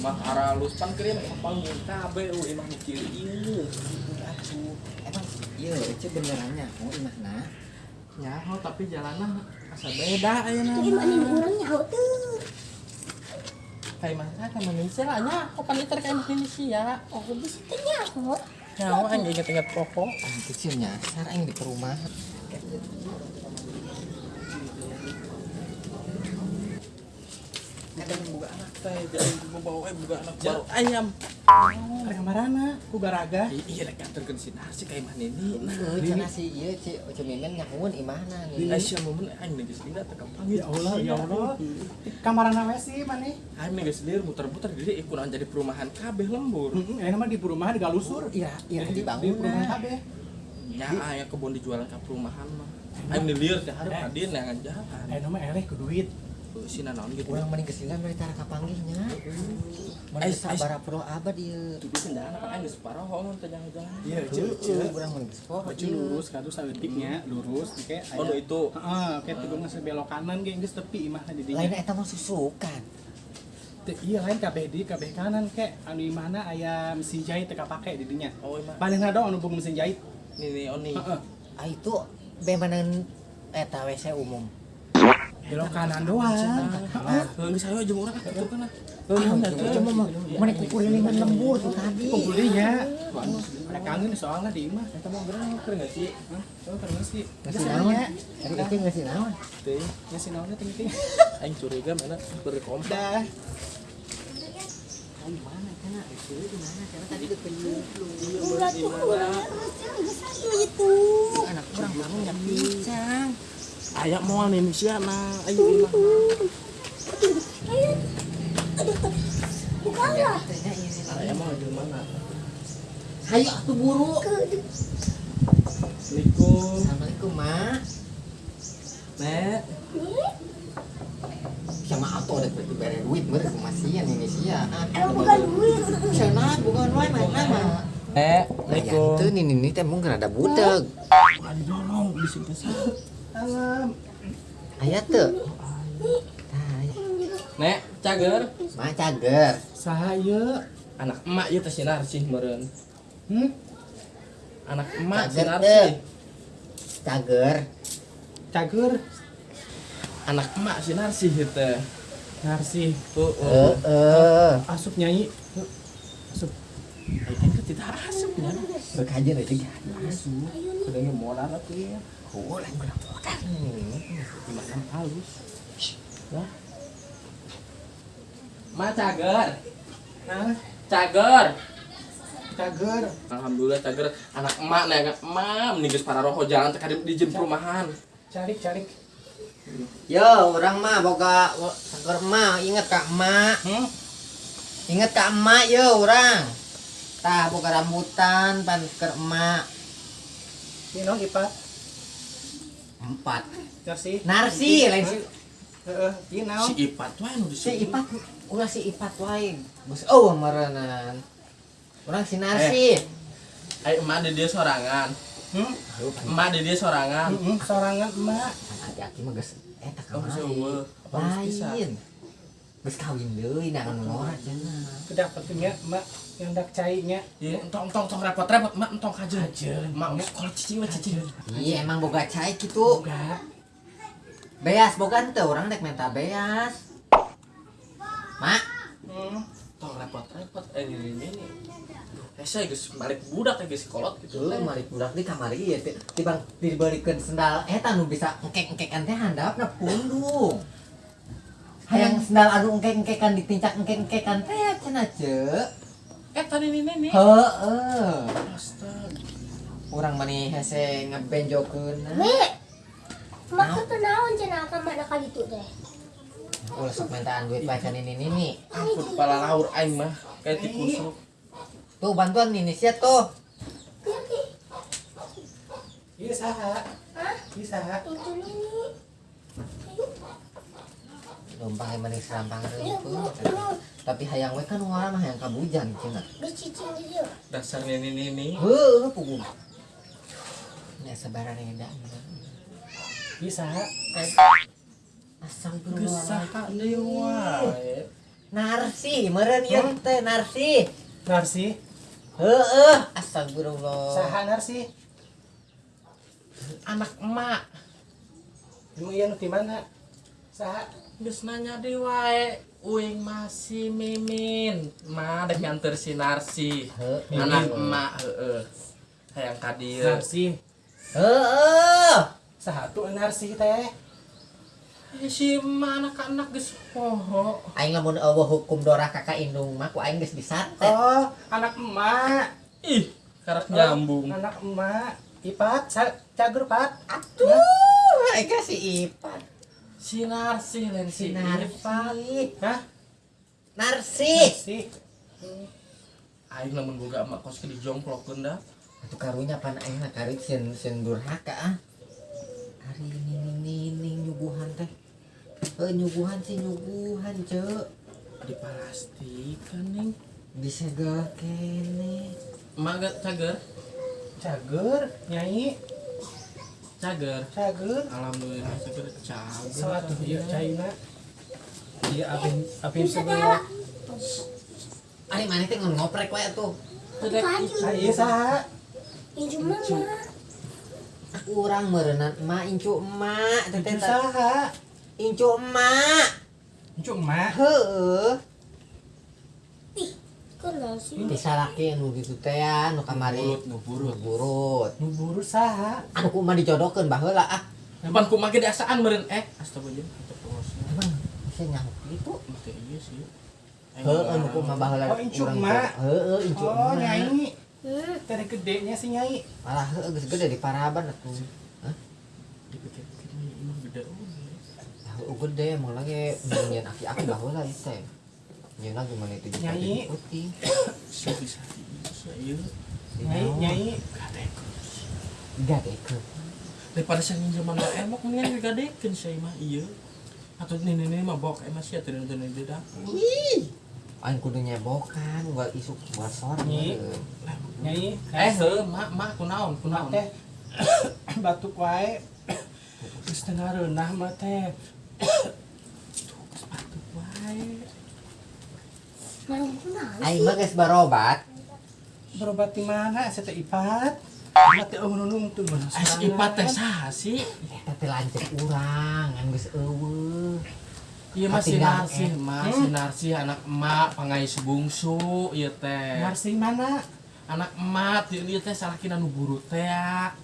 halus pan kirim panggil kabe uh imah mikir ieu Atuh, emang iya itu benerannya. Oh imahna ya oh tapi jalannya asa beda ayeuna Ini mana orang nyaho tuh. kayak mana kayak Indonesia lah nya kok panitar kayak Indonesia? Oh, bisa tuh nyaho. nyawa aing inget-inget pokok. Ang kecilnya sarang di perumahan kadang buka anak teh jadi bawa eh buka anak baru ayam Ada kamarana, ku garaga. Iya rek nganterkeun si nasi kayak mana ini nah Heeh, cenah si ieu ci Oce Mimin nyahuun imahna nih. Aisyah momen aing geus dina teh Ya Allah, ya Allah. Kamarana we sih maneh. aing geus lieur muter-muter di dieu ikuran jadi perumahan kabeh lembur Heeh, mah di perumahan di Galusur. Iya, iya Di, di dibangun. perumahan kabeh. nya aya kebun dijualan ke perumahan mah aing lieur teh hareup adin nangan jalan Eh nama eleh ku duit. Si naon gitu Urang mending kesila mah tara kapanggihnya. Ais, sabara pro abad ieu. Itu kendala apa aing geus paroho mun teh jalan-jalan Iya, Heeh, ceu. urang mending sepoh. Baju lurus, kadu saeutiknya lurus oke. oh itu Heeh, oke tiba geus belok kanan ge geus tepi imahna di Lain dinya. eta mah susukan. Iya lain kabeh di kabeh kanan ke anu imahna aya mesin jahit teu kapake di dinya. oh imah Paling ada anu boga mesin jahit. ini nih oni Heeh. Ah itu bemanan eta WC umum. Belok kanan doang. ah geus ayo jeung urang atuh kana Ah, cuma mana kukurilingan lembur tuh tadi. Pembulinya. Ada kangen soalnya di imah. eta mah gerang keur enggak sih Hah? Oh, terus sih. Ngasih naon? Tadi itu ngasih naon? teh Ngasih naonnya aing curiga mana berkompak Dah. Gimana? Itu gimana cenah tadi ketemu Urat tuh orang harus satu itu. anak kurang kamu nyak pincang. Aya moal Indonesia nah ayo Ayo. Bukanlah. Aya moal di mana Hayu atuh buru. Assalamualaikum Assalamualaikum, Mak. Nek Sama atau ada beri beri duit mereka kemasian ini sia. emang bukan duit. Sana bukan wae mana mah. Nek Aya itu nih nih teh mungkin ada budak. Bukan dorong di sini Alam. Aya teu. Tah, Nek cager Mak cager. Saha ieu? anak emak ieu teh sinar sih meureun Hmm? anak emak Cager sinar teh. sih Cager. Cager. anak emak sinar sih ieu teh Narsi. tuh Heeh. Asup nyanyi. Asup. Aing teh tidak asupnya Bekajen aja gak asu. kudu modal atuh ya Oh, lain kurang modal nih. gimana halus ya Ma cager Nah, cager cager. Alhamdulillah cager anak emak nih anak emak meninggal para roho jalan teh kadip di jen perumahan Carik, carik. Yo, orang mah boga cager mah inget kak emak. Hmm? Inget kak emak yo orang. Tah boga rambutan pan ke emak. Ini no ipat. Empat. Narsi. Narsi lain si Heeh, ieu naon? si Ipat wae nu si Ipat ulah si Ipat wae. Bos oh maranan. Orang si Narsi. Ay, emak di dia sorangan Hmm? emak di dia sorangan Heeh, sorangan emak. Hati-hati mah geus eta kamari. Lain. Geus kawin deui nangan ngora cenah. Kedapetin ya emak yang dak cainya. Iya, entong entong entong repot-repot, mak entong kajen. Kajen. Mak geus sekolah cicing we cicing. Iya emang boga cai gitu. Enggak. Beas boga teu orang dek minta beas. Mak, Hmm. Entong repot-repot. Eh ini ini ini. Eh saya geus balik budak ya geus kolot gitu. tuh mari budak di kamar ieu teh tibang dibalikeun sendal eta nu bisa engkek-engkekan teh handapna pundung. Hayang sendal anu engkek-engkekan ditincak engkek-engkekan teh cenah ceuk. Eh tadi ini ini. Heeh. Astaga. Urang mani hese ngebenjokeun. Me. Maka tuh naon cenah ka mana kali itu teh. Ulah sok mintaan duit pacan ini nini. Ampun kepala laur aing mah kayak tikusuk. Tuh bantuan nini sia tuh. Ieu saha? Hah? Ieu saha? Itu ini. Ayo. Numpang yang Ayo, reupeung. Bu. Ayo. Tapi hayang we kan ngora mah hayang kabujan dieu. Dasar ini ini ini. Heuh pugu. Nya sabaran. Ieu saha? Asal Geus saha deui wae. Narsi, meren ieu Hmm? teh Narsi. Narsi Heeh, astagfirullah. saha Narsi anak emak emang iya nu di mana saha Geus nanya di wae uing masih mimin. Mah dek nganter si Narsi anak emak heeh hayang ka dieu Narsi Heeh. saha tuh Narsi teh. Eh, si emak anak-anak geus poho Aing lamun eueuh hukum dora kakak indung mah ku aing geus disantet. oh anak emak. Ih karak Oh, nyambung. anak emak. Ipat cager pat. Atuh, aing kasih ipat. Si Narsi lain Si si Narsi. hah Narsi. Narsi aing lamun boga emak kos ke dijongklokeun dah Atuh karunya pan aing karik sieun sieun durhaka ah. Hari ini nining nyuguhan teh. Heuh nyuguhan sih nyuguhan, Cek. dipastikan ning Bisa gak kene. gak cager cager nyai cager cager alhamdulillah cager cager Satu iya China. Iya apin Bisa sebelum. Ari mana teh ngoprek Baju. Ah iya saha? Ini cuma mama. Urang meureunna emak incu emak teh saha? incu emak. Cuma Heueuh. Ih, kenal sih. Bisa laki anu gitu teh ya, nu kamari Nuburut, nuburut. burut. nu buru saha? Anu kumaha dijodohkeun baheula ah. Depan ku make dasaan meureun eh astagfirullah Emang bisa nyamuk gitu. make iya sih Heeh, anu kumaha baheula Oh, incu urang emak. teh. Heeh, incu Oh nyai. Hmm. Tere gedenya si nyai. Malah heeh geus gede di Paraban atuh. Hah? dipikir-pikir ini emang gede oge Tahu gede emang lagi nyanyian aki-aki baheula ieu teh. Nyeun lagi mana itu juga Nyanyi. putih. bisa bisa bisa iya Nyai nyai. Gadekeun. daripada saya zaman mah emok mendingan digadekeun saya mah iya atau ini ini mah bok emang sih atuh atuh di dapur Ih. Aing kudu nyebokan, gua isuk buat sor. Nyi. Nyai. eh heuh mak mak kunaon kunaon teh batuk wae. Geus teu ngareunah mah teh. sepatu wae Mana kenal Aing mah geus barobat. Berobat di mana? Saya ipat. Mati eueuh nunung tuh mana es ipat teh saha sih Eta teh lanceuk urang, ngan geus eueuh. iya mah si Tinggal, Narsi eh. mah si Narsi anak emak pangais bungsu iya teh Narsi mana? anak emak dia teh salakina nu buru teh ya.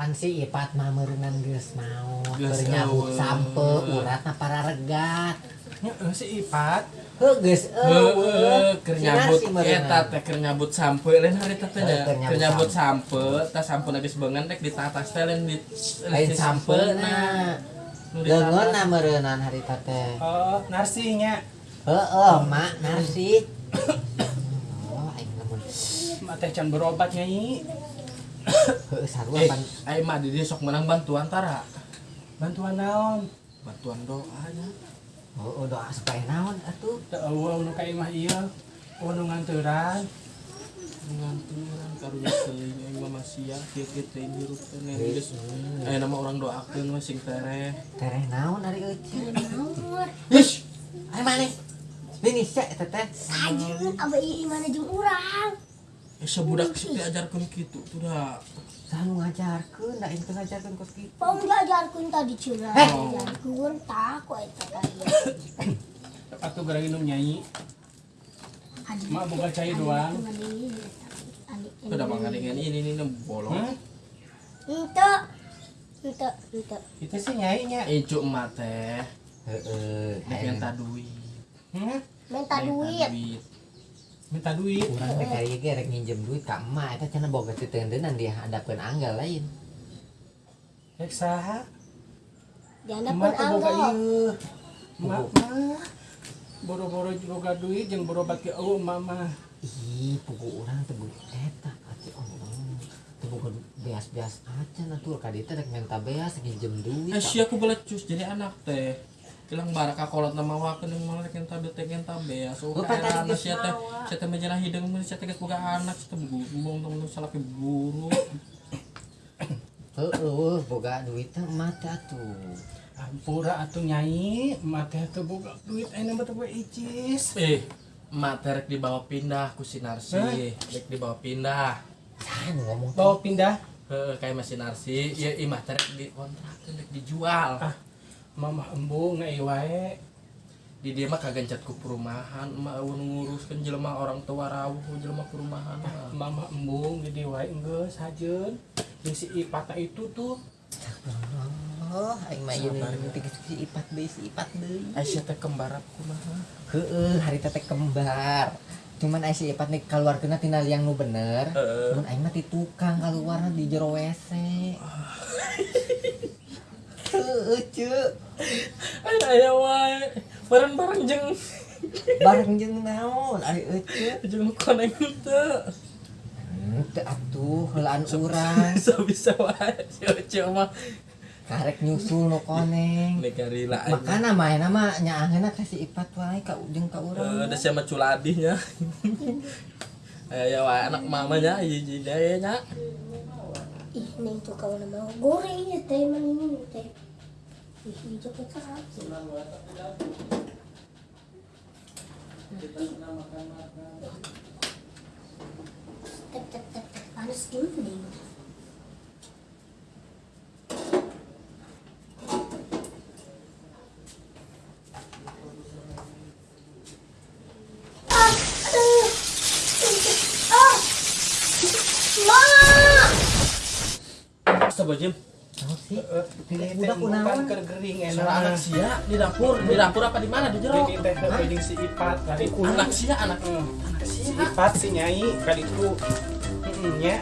Pan si ipat mah meureunnan geus naon. Geus Keur nyabut eueuh. sampe uratna para regat. Heeh si ipat. Heuh geus eueuh. Heeh, keur nyabut Narsi eta teh keur nyabut sampe lain hari teh teh Heeh, nya. keur nyabut sampe tah sampe geus beungan rek ditatas teh lain di Lain si sampeuna. Nu Leungeun meureunnan harita teh. Oh, narsinya. Heeh, mak narsi. Oh, aing lamun Mak teh can berobat nyai. Heueuh sarua Eh, pan aing mah di sok menang bantuan tara. Bantuan naon? Bantuan doa ya. Oh, doa supaya naon atuh. Teu eueuh nu ka imah ieu. Oh nu nganteuran. Nganturan karunya teuing aing mah masia kieu kieu teh hirup teh geus. Aya nama orang doakeun mah sing tereh. Tereh naon ari. Nomor. Hish. Ai maneh. Ini sih eta teh. Sajun abah iya mana jeung urang. Eh sebudak sih diajarkeun kitu tuh dah. Selalu ngajarkeun, da ente ngajarkeun kos kitu. Pom diajarkeun tadi cenah. Heh. Diajarkeun tak kok eta kaya. Atuh gara minum nyai. Mak boga cai doang. Udah mangadingan ini ini ini bolong. Ente. Ente, ente. Itu sih nyai nya. Ijuk emak teh, Heeh. dek aing minta duit. Hmm? Minta duit. Minta duit. Urang teh kaya ge rek nginjem duit ka emak eta cenah boga titeunan dia hadapkeun anggal lain. Rek saha? Pun Emak teh boga anggo. ieu. Mak mah boro-boro boga duit jeung berobat ke eueuh mama. Ih, pugu urang teh buat eta atuh Allah. Teu boga beas-beas acan atuh ka dieu rek minta beas nginjem duit. Eh si aku belecus jadi anak teh. Hilang baraka kolot nama wakeun yang malah rek enta teh enta beas. Oh Oh, pan tadi anak geus sia teh, menjelah hideung mun sia teh geus boga anak sia teh bumbung temen salaki buru. Heeh, boga duit teh emak teh atuh. Ampura atuh nyai, mate teu boga duit ayeuna mah teu boga icis. eh emak terek dibawa pindah ku si Narsi? Dek dibawa pindah Saya ngomong Bawa pindah, kayak masih Narsi ya imah terek di kontrak dek dijual Ah. Mamah embung ngai wae. di dia mah kagak cat ku perumahan emak awan nguruskan jelema orang tua rawuh jelema perumahan mah. Mamah embung jadi wae geus hajeun. Jeung si Ipata itu tuh Oh, aing mah ieu si ipat deui si ipat deui. Aisyah teh kembar aku mah Heeh, hari teh kembar. Cuman aing si ipat nih keluarkeuna tina yang nu bener. Heeh. Cuman aing mah ti tukang keluarna di jero WC. Heeh, ceuk. aya wae bareng-bareng jeung Bareng jeung naon ari euceuk. jeung koneng teu Henteu atuh heulaan urang. bisa bisa wae si Oce mah Karek nyusul nu koneng. negarila aja Makana mah eta mah nyaangeuna ka si ipat wae ka jeung ka Eh, urang. ada siapa culadihnya ya wae anak mamanya hiji daya nya Ih, nih tuh kau nama goreng ya teh mana ini teh. Ih, hijau kecap. Tek tek tek tek panas dulu nih. Astagfirullahaladzim sih? ini Udah kunaon? anak enak. sia di dapur di dapur apa di mana di jero Ini teh si Ipat kali anak sia anak Hmm. anak Si sia Ipat si nyai kali itu. Heeh nya.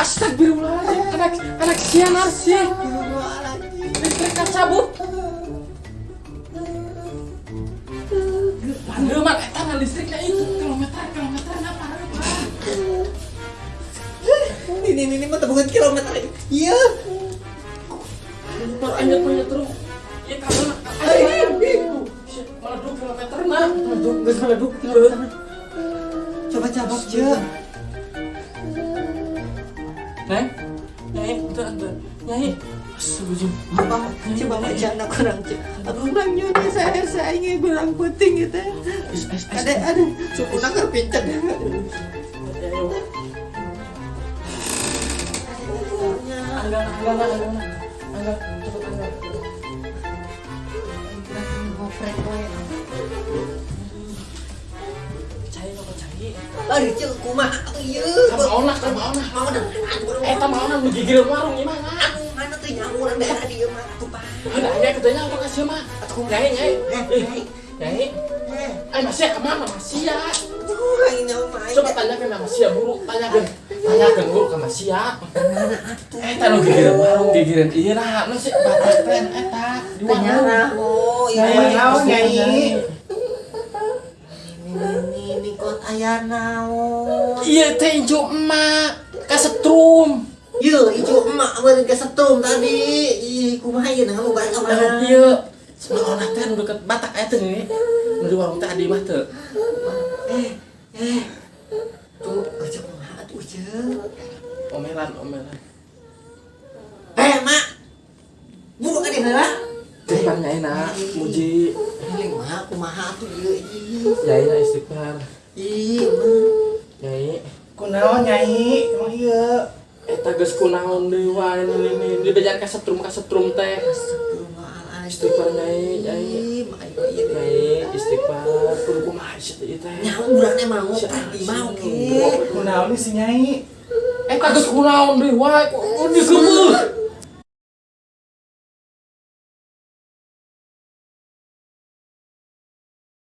Astagfirullahaladzim anak anak sia narsi Bukan kilometer. Iya. Motor anyet anyet terus ya kabel ayo meleduk kilometer nah meleduk geus meleduk Coba cabut ceuk. Neng, itu ada, nyai, astagfirullahaladzim. Apa? Coba macana kurang cek. Aduh kurang nyonya saya saya ingin kurang penting gitu. Ada ada sukuna kerpincet. Ayo. Angga, angga, angga, angga, angga, cepet angga. Ngoprek? Bari cek kumaha atuh ieu. Kamu nak, kamu nak. Mau dah. Eh, kamu nak menggigil warung gimana? Anu mana tuh nyamuran daerah dia mah tuh Pak. Ada nyai katanya apa kasih mah? Nyai, nyai, Eh, eh, eh, nyai. Eh. Eh, masih ke mana masih ya? Aduh, aing nyawa mah. Coba tanyakan sama Sia buru, tanyakan, tanyakan buru sama Sia. Mana atuh? Eta nu gigireun warung gigireun ieu nah, nu sih batak teh eta warung. Kenyara oh, iya. Nyai. Nyai? Ini kot aya naon. Iya teh hijau emak kasetrum. Ieu ijo emak beureun ke setrum tadi. Ih, kumaha ieu nah mau balik ka mana? Iya. Sebelah orang teh nu deket Batak eta nih. Di warung teh adi mah teu. Eh, eh. Tuh, aja kumaha atuh ceuk. Omelan, omelan. Eh, mak. Buru ka dia heula. Depan nyai na, muji. Ini mah kumaha atuh ieu ih. Nyai na istighfar. Ih, mah. Nyai, Kunaon nyai? Emang iya. eta geus kunaon deui wae ini ini dibejar kasetrum kasetrum teh. Astagfirullahaladzim. Istighfar nyai, nyai. Istighfar kudu kumaha sih teh teh. Nyawa buraknya mau tadi mau ke. Kunaon nih si nyai? Eta geus kunaon deui wae kok digeumeuh.